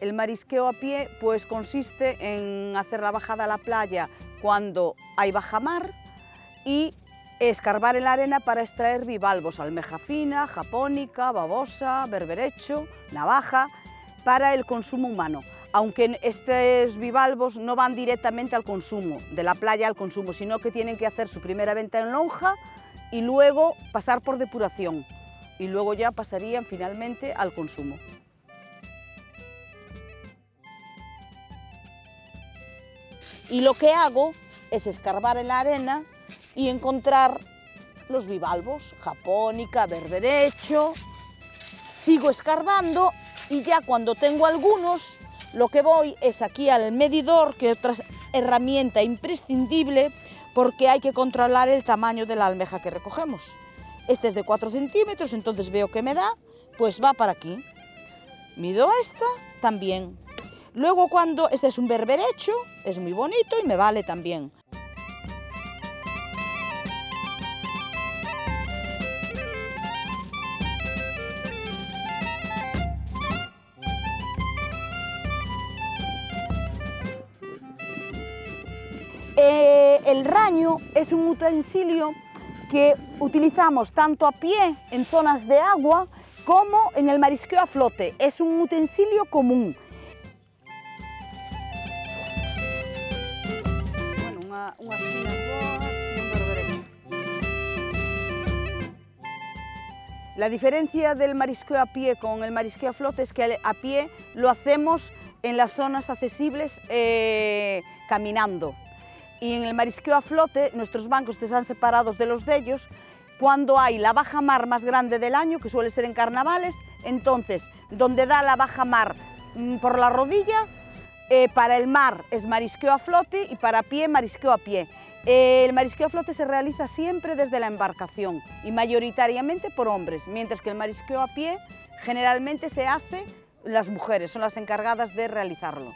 El marisqueo a pie pues consiste en hacer la bajada a la playa cuando hay bajamar y escarbar en la arena para extraer bivalvos, almeja fina, japónica, babosa, berberecho, navaja, para el consumo humano. Aunque estos bivalvos no van directamente al consumo, de la playa al consumo, sino que tienen que hacer su primera venta en lonja y luego pasar por depuración y luego ya pasarían finalmente al consumo. Y lo que hago es escarbar en la arena y encontrar los bivalvos, japónica, berberecho. Sigo escarbando y ya cuando tengo algunos, lo que voy es aquí al medidor, que es otra herramienta imprescindible porque hay que controlar el tamaño de la almeja que recogemos. Este es de 4 centímetros, entonces veo que me da, pues va para aquí. Mido esta también. Luego cuando, este es un berberecho, es muy bonito y me vale también. Eh, el raño es un utensilio que utilizamos tanto a pie en zonas de agua como en el marisqueo a flote. Es un utensilio común. La diferencia del marisqueo a pie con el marisqueo a flote es que a pie lo hacemos en las zonas accesibles eh, caminando. Y en el marisqueo a flote nuestros bancos están separados de los de ellos. Cuando hay la baja mar más grande del año, que suele ser en carnavales, entonces donde da la baja mar mm, por la rodilla, eh, para el mar es marisqueo a flote y para pie marisqueo a pie. El marisqueo a flote se realiza siempre desde la embarcación y mayoritariamente por hombres, mientras que el marisqueo a pie generalmente se hace las mujeres, son las encargadas de realizarlo.